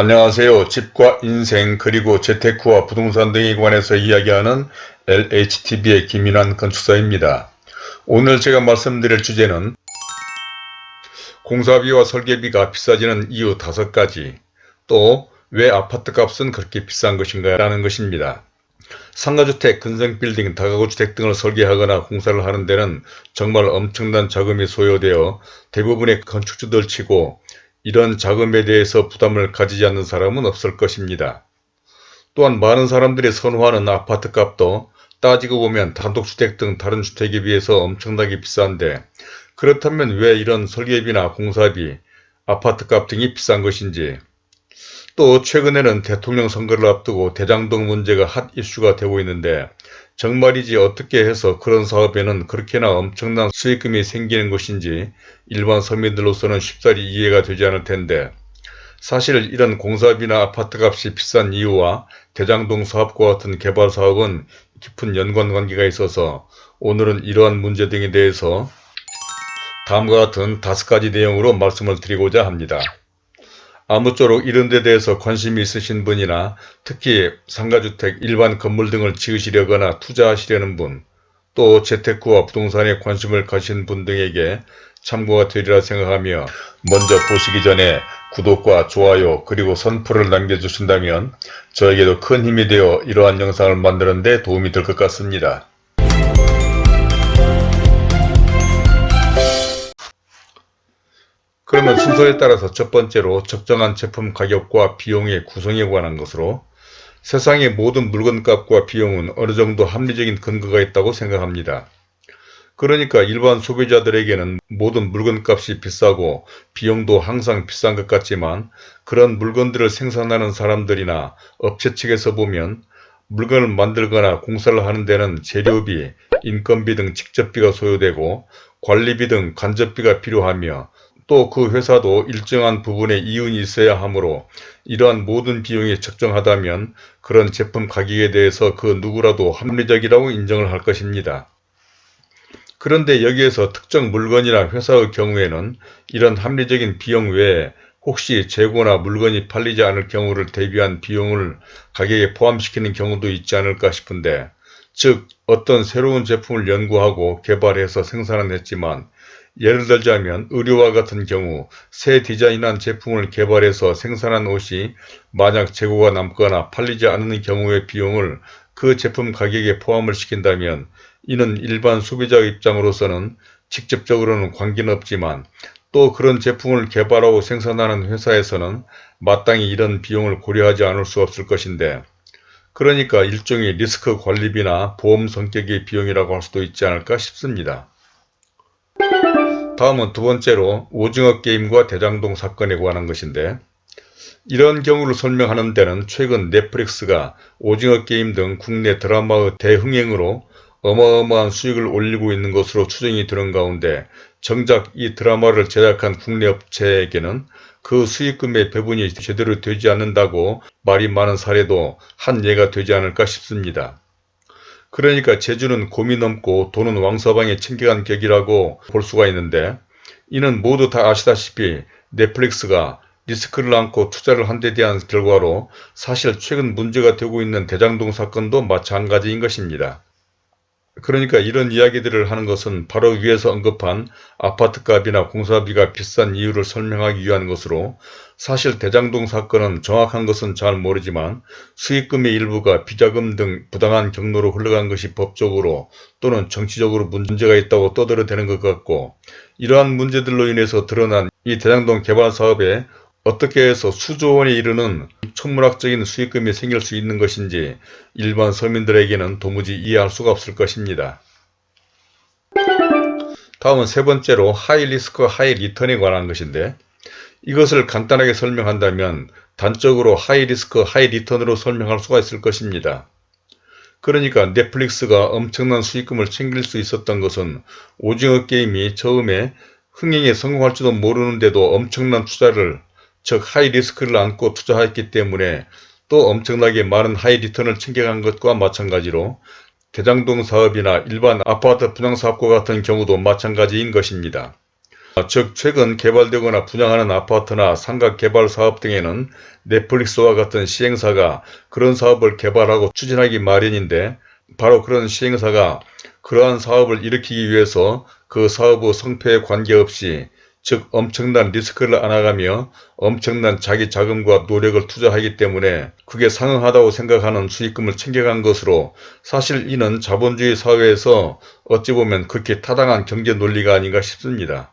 안녕하세요. 집과 인생 그리고 재테크와 부동산 등에 관해서 이야기하는 LHTV의 김인환 건축사입니다. 오늘 제가 말씀드릴 주제는 공사비와 설계비가 비싸지는 이유 다섯 가지 또 왜 아파트값은 그렇게 비싼 것인가 라는 것입니다. 상가주택, 근생빌딩, 다가구주택 등을 설계하거나 공사를 하는 데는 정말 엄청난 자금이 소요되어 대부분의 건축주들 치고 이런 자금에 대해서 부담을 가지지 않는 사람은 없을 것입니다. 또한 많은 사람들이 선호하는 아파트 값도 따지고 보면 단독주택 등 다른 주택에 비해서 엄청나게 비싼데 그렇다면 왜 이런 설계비나 공사비, 아파트값 등이 비싼 것인지 또 최근에는 대통령 선거를 앞두고 대장동 문제가 핫 이슈가 되고 있는데 정말이지 어떻게 해서 그런 사업에는 그렇게나 엄청난 수익금이 생기는 것인지 일반 서민들로서는 쉽사리 이해가 되지 않을 텐데 사실 이런 공사비나 아파트값이 비싼 이유와 대장동 사업과 같은 개발 사업은 깊은 연관관계가 있어서 오늘은 이러한 문제 등에 대해서 다음과 같은 다섯 가지 내용으로 말씀을 드리고자 합니다. 아무쪼록 이런 데 대해서 관심이 있으신 분이나 특히 상가주택, 일반 건물 등을 지으시려거나 투자하시려는 분, 또 재테크와 부동산에 관심을 가신 분 등에게 참고가 되리라 생각하며 먼저 보시기 전에 구독과 좋아요 그리고 선풀을 남겨주신다면 저에게도 큰 힘이 되어 이러한 영상을 만드는 데 도움이 될 것 같습니다. 그러면 순서에 따라서 첫 번째로 적정한 제품 가격과 비용의 구성에 관한 것으로 세상의 모든 물건값과 비용은 어느 정도 합리적인 근거가 있다고 생각합니다. 그러니까 일반 소비자들에게는 모든 물건값이 비싸고 비용도 항상 비싼 것 같지만 그런 물건들을 생산하는 사람들이나 업체 측에서 보면 물건을 만들거나 공사를 하는 데는 재료비, 인건비 등 직접비가 소요되고 관리비 등 간접비가 필요하며 또 그 회사도 일정한 부분에 이윤이 있어야 하므로 이러한 모든 비용이 적정하다면 그런 제품 가격에 대해서 그 누구라도 합리적이라고 인정을 할 것입니다. 그런데 여기에서 특정 물건이나 회사의 경우에는 이런 합리적인 비용 외에 혹시 재고나 물건이 팔리지 않을 경우를 대비한 비용을 가격에 포함시키는 경우도 있지 않을까 싶은데 즉 어떤 새로운 제품을 연구하고 개발해서 생산은 했지만 예를 들자면 의류와 같은 경우 새 디자인한 제품을 개발해서 생산한 옷이 만약 재고가 남거나 팔리지 않는 경우의 비용을 그 제품 가격에 포함을 시킨다면 이는 일반 소비자 입장으로서는 직접적으로는 관계는 없지만 또 그런 제품을 개발하고 생산하는 회사에서는 마땅히 이런 비용을 고려하지 않을 수 없을 것인데 그러니까 일종의 리스크 관리비나 보험 성격의 비용이라고 할 수도 있지 않을까 싶습니다. 다음은 두 번째로 오징어 게임과 대장동 사건에 관한 것인데 이런 경우를 설명하는 데는 최근 넷플릭스가 오징어 게임 등 국내 드라마의 대흥행으로 어마어마한 수익을 올리고 있는 것으로 추정이 드는 가운데 정작 이 드라마를 제작한 국내 업체에게는 그 수익금의 배분이 제대로 되지 않는다고 말이 많은 사례도 한 예가 되지 않을까 싶습니다. 그러니까 제주는 곰이 넘고 돈은 왕서방에 챙겨간 격이라고 볼 수가 있는데 이는 모두 다 아시다시피 넷플릭스가 리스크를 안고 투자를 한 데 대한 결과로 사실 최근 문제가 되고 있는 대장동 사건도 마찬가지인 것입니다. 그러니까 이런 이야기들을 하는 것은 바로 위에서 언급한 아파트값이나 공사비가 비싼 이유를 설명하기 위한 것으로 사실 대장동 사건은 정확한 것은 잘 모르지만 수익금의 일부가 비자금 등 부당한 경로로 흘러간 것이 법적으로 또는 정치적으로 문제가 있다고 떠들어대는 것 같고 이러한 문제들로 인해서 드러난 이 대장동 개발 사업에 어떻게 해서 수조 원에 이르는 천문학적인 수익금이 생길 수 있는 것인지 일반 서민들에게는 도무지 이해할 수가 없을 것입니다. 다음은 세 번째로 high risk high return에 관한 것인데 이것을 간단하게 설명한다면 단적으로 high risk high return으로 설명할 수가 있을 것입니다. 그러니까 넷플릭스가 엄청난 수익금을 챙길 수 있었던 것은 오징어 게임이 처음에 흥행에 성공할지도 모르는데도 엄청난 투자를 즉 high risk를 안고 투자했기 때문에 또 엄청나게 많은 high return을 챙겨간 것과 마찬가지로 대장동 사업이나 일반 아파트 분양사업과 같은 경우도 마찬가지인 것입니다. 즉 최근 개발되거나 분양하는 아파트나 상가 개발 사업 등에는 넷플릭스와 같은 시행사가 그런 사업을 개발하고 추진하기 마련인데 바로 그런 시행사가 그러한 사업을 일으키기 위해서 그 사업의 성패에 관계없이 즉 엄청난 리스크를 안아가며 엄청난 자기 자금과 노력을 투자하기 때문에 그게 상응하다고 생각하는 수익금을 챙겨간 것으로 사실 이는 자본주의 사회에서 어찌 보면 그렇게 타당한 경제 논리가 아닌가 싶습니다.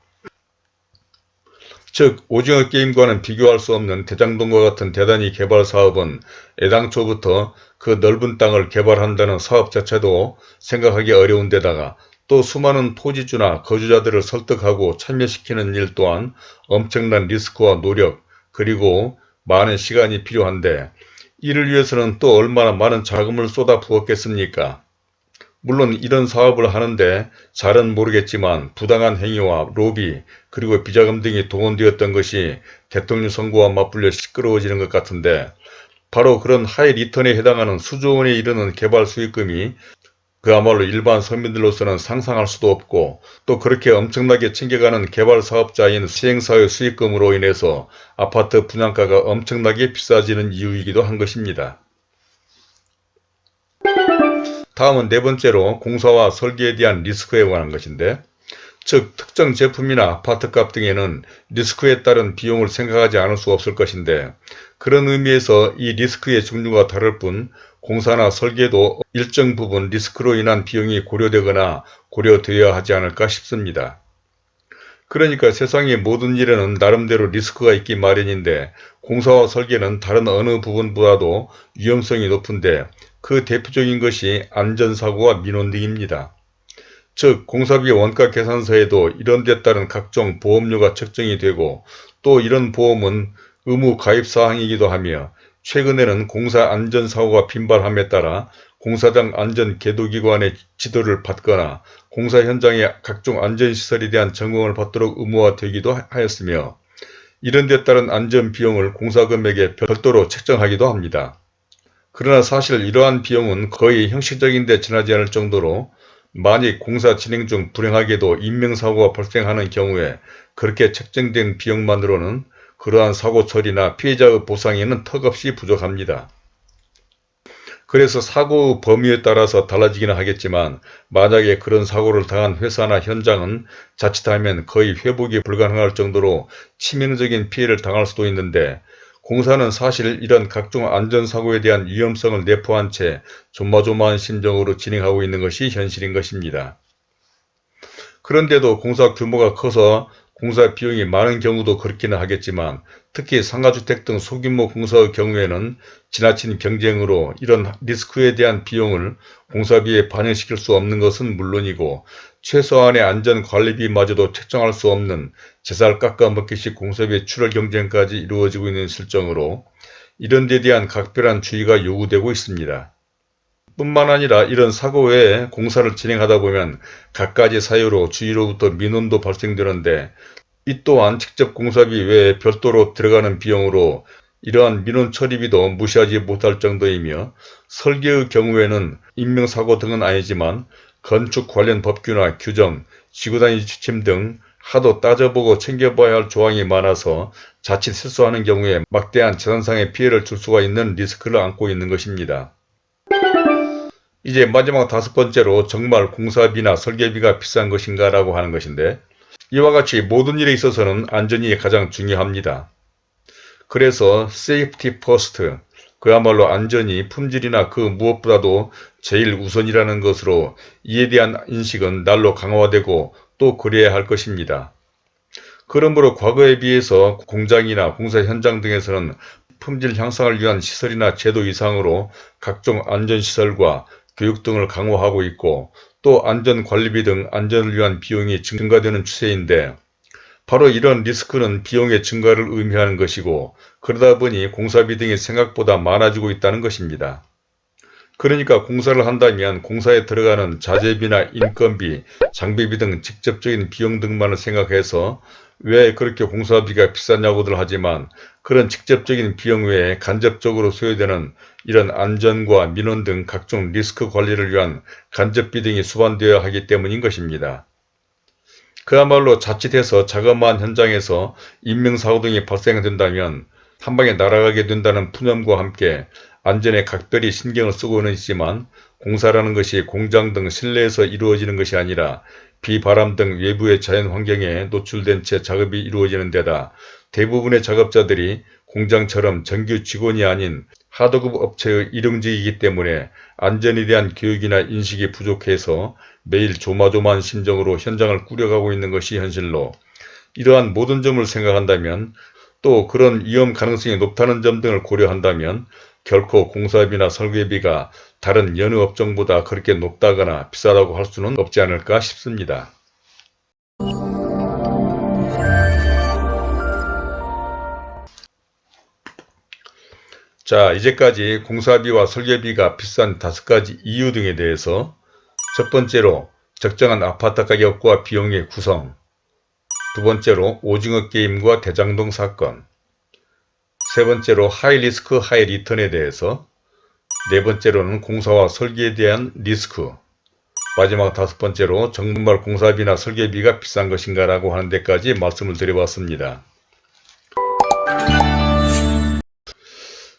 즉 오징어 게임과는 비교할 수 없는 대장동과 같은 대단히 개발 사업은 애당초부터 그 넓은 땅을 개발한다는 사업 자체도 생각하기 어려운 데다가 또 수많은 토지주나 거주자들을 설득하고 참여시키는 일 또한 엄청난 리스크와 노력 그리고 많은 시간이 필요한데 이를 위해서는 또 얼마나 많은 자금을 쏟아 부었겠습니까? 물론 이런 사업을 하는데 잘은 모르겠지만 부당한 행위와 로비 그리고 비자금 등이 동원되었던 것이 대통령 선거와 맞불려 시끄러워지는 것 같은데 바로 그런 high return에 해당하는 수조 원에 이르는 개발 수익금이 그야말로 일반 서민들로서는 상상할 수도 없고 또 그렇게 엄청나게 챙겨가는 개발 사업자인 시행사의 수익금으로 인해서 아파트 분양가가 엄청나게 비싸지는 이유이기도 한 것입니다. 다음은 네 번째로 공사와 설계에 대한 리스크에 관한 것인데 즉 특정 제품이나 아파트값 등에는 리스크에 따른 비용을 생각하지 않을 수 없을 것인데 그런 의미에서 이 리스크의 종류가 다를 뿐 공사나 설계도 일정 부분 리스크로 인한 비용이 고려되거나 고려되어야 하지 않을까 싶습니다. 그러니까 세상의 모든 일에는 나름대로 리스크가 있기 마련인데 공사와 설계는 다른 어느 부분보다도 위험성이 높은데 그 대표적인 것이 안전사고와 민원 등입니다. 즉 공사비 원가 계산서에도 이런 데 따른 각종 보험료가 책정이 되고 또 이런 보험은 의무 가입사항이기도 하며 최근에는 공사 안전사고가 빈발함에 따라 공사장 안전계도기관의 지도를 받거나 공사 현장의 각종 안전시설에 대한 점검을 받도록 의무화되기도 하였으며 이런 데 따른 안전비용을 공사금액에 별도로 책정하기도 합니다. 그러나 사실 이러한 비용은 거의 형식적인 데 지나지 않을 정도로 만약 공사 진행 중 불행하게도 인명사고가 발생하는 경우에 그렇게 책정된 비용만으로는 그러한 사고 처리나 피해자의 보상에는 턱없이 부족합니다. 그래서 사고 범위에 따라서 달라지기는 하겠지만 만약에 그런 사고를 당한 회사나 현장은 자칫하면 거의 회복이 불가능할 정도로 치명적인 피해를 당할 수도 있는데 공사는 사실 이런 각종 안전사고에 대한 위험성을 내포한 채 조마조마한 심정으로 진행하고 있는 것이 현실인 것입니다. 그런데도 공사 규모가 커서 공사 비용이 많은 경우도 그렇기는 하겠지만 특히 상가주택 등 소규모 공사의 경우에는 지나친 경쟁으로 이런 리스크에 대한 비용을 공사비에 반영시킬 수 없는 것은 물론이고 최소한의 안전관리비마저도 책정할 수 없는 제살 깎아먹기식 공사비 출혈 경쟁까지 이루어지고 있는 실정으로 이런 데 대한 각별한 주의가 요구되고 있습니다. 뿐만 아니라 이런 사고 외에 공사를 진행하다 보면 갖가지 사유로 주위로부터 민원도 발생되는데 이 또한 직접 공사비 외에 별도로 들어가는 비용으로 이러한 민원 처리비도 무시하지 못할 정도이며 설계의 경우에는 인명사고 등은 아니지만 건축 관련 법규나 규정, 지구단위 지침 등 하도 따져보고 챙겨봐야 할 조항이 많아서 자칫 실수하는 경우에 막대한 재산상의 피해를 줄 수가 있는 리스크를 안고 있는 것입니다. 이제 마지막 다섯 번째로 정말 공사비나 설계비가 비싼 것인가 라고 하는 것인데 이와 같이 모든 일에 있어서는 안전이 가장 중요합니다. 그래서 safety first 그야말로 안전이 품질이나 그 무엇보다도 제일 우선이라는 것으로 이에 대한 인식은 날로 강화되고 또 그래야 할 것입니다. 그러므로 과거에 비해서 공장이나 공사 현장 등에서는 품질 향상을 위한 시설이나 제도 이상으로 각종 안전시설과 교육 등을 강화하고 있고 또 안전관리비 등 안전을 위한 비용이 증가되는 추세인데 바로 이런 리스크는 비용의 증가를 의미하는 것이고 그러다 보니 공사비 등이 생각보다 많아지고 있다는 것입니다. 그러니까 공사를 한다면 공사에 들어가는 자재비나 인건비, 장비비 등 직접적인 비용 등만을 생각해서 왜 그렇게 공사비가 비싸냐고들 하지만 그런 직접적인 비용 외에 간접적으로 소요되는 이런 안전과 민원 등 각종 리스크 관리를 위한 간접비 등이 수반되어야 하기 때문인 것입니다. 그야말로 자칫해서 자그마한 현장에서 인명사고 등이 발생된다면 한방에 날아가게 된다는 푸념과 함께 안전에 각별히 신경을 쓰고는 있지만 공사라는 것이 공장 등 실내에서 이루어지는 것이 아니라 비바람 등 외부의 자연 환경에 노출된 채 작업이 이루어지는 데다 대부분의 작업자들이 공장처럼 정규 직원이 아닌 하도급 업체의 일용직이기 때문에 안전에 대한 교육이나 인식이 부족해서 매일 조마조마한 심정으로 현장을 꾸려가고 있는 것이 현실로 이러한 모든 점을 생각한다면 또 그런 위험 가능성이 높다는 점 등을 고려한다면 결코 공사비나 설계비가 다른 여느 업종보다 그렇게 높다거나 비싸다고 할 수는 없지 않을까 싶습니다. 자 이제까지 공사비와 설계비가 비싼 다섯 가지 이유 등에 대해서 첫 번째로 적정한 아파트 가격과 비용의 구성 두 번째로 오징어 게임과 대장동 사건 세 번째로 high risk high return에 대해서 네 번째로는 공사와 설계에 대한 리스크 마지막 다섯 번째로 정말 공사비나 설계비가 비싼 것인가 라고 하는 데까지 말씀을 드려봤습니다.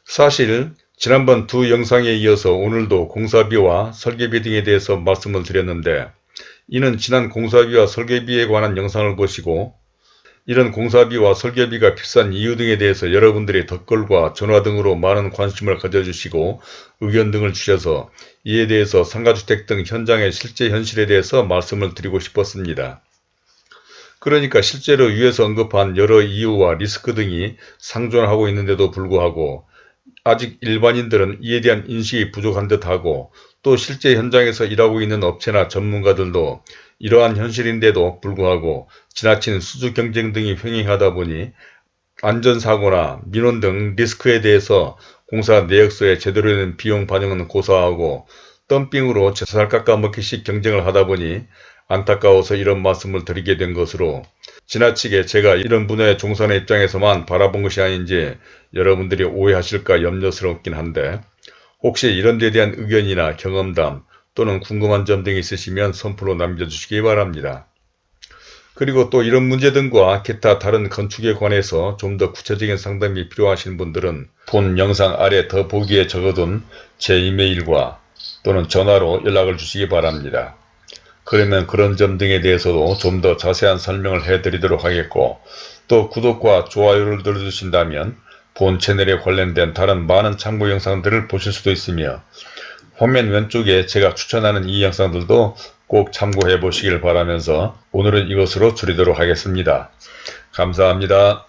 사실 지난번 두 영상에 이어서 오늘도 공사비와 설계비 등에 대해서 말씀을 드렸는데 이는 지난 공사비와 설계비에 관한 영상을 보시고 이런 공사비와 설계비가 비싼 이유 등에 대해서 여러분들의 댓글과 전화 등으로 많은 관심을 가져주시고 의견 등을 주셔서 이에 대해서 상가주택 등 현장의 실제 현실에 대해서 말씀을 드리고 싶었습니다. 그러니까 실제로 위에서 언급한 여러 이유와 리스크 등이 상존하고 있는데도 불구하고 아직 일반인들은 이에 대한 인식이 부족한 듯하고 또 실제 현장에서 일하고 있는 업체나 전문가들도 이러한 현실인데도 불구하고 지나친 수주 경쟁 등이 횡행하다 보니 안전사고나 민원 등 리스크에 대해서 공사 내역서에 제대로 된 비용 반영은 고사하고 덤핑으로 재살 깎아먹기식 경쟁을 하다 보니 안타까워서 이런 말씀을 드리게 된 것으로 지나치게 제가 이런 분야의 종사의 입장에서만 바라본 것이 아닌지 여러분들이 오해하실까 염려스럽긴 한데 혹시 이런 데 대한 의견이나 경험담 또는 궁금한 점 등이 있으시면 선플로 남겨주시기 바랍니다. 그리고 또 이런 문제 등과 기타 다른 건축에 관해서 좀 더 구체적인 상담이 필요하신 분들은 본 영상 아래 더 보기에 적어둔 제 이메일과 또는 전화로 연락을 주시기 바랍니다. 그러면 그런 점 등에 대해서도 좀 더 자세한 설명을 해드리도록 하겠고 또 구독과 좋아요를 눌러주신다면 본 채널에 관련된 다른 많은 참고 영상들을 보실 수도 있으며 화면 왼쪽에 제가 추천하는 이 영상들도 꼭 참고해 보시길 바라면서 오늘은 이것으로 줄이도록 하겠습니다. 감사합니다.